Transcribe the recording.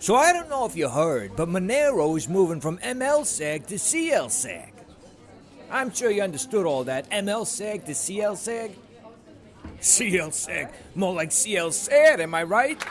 So I don't know if you heard, but Monero is moving from MLSAG to CLSAG. I'm sure you understood all that. MLSAG to CLSAG? CLSAG. More like CL am I right?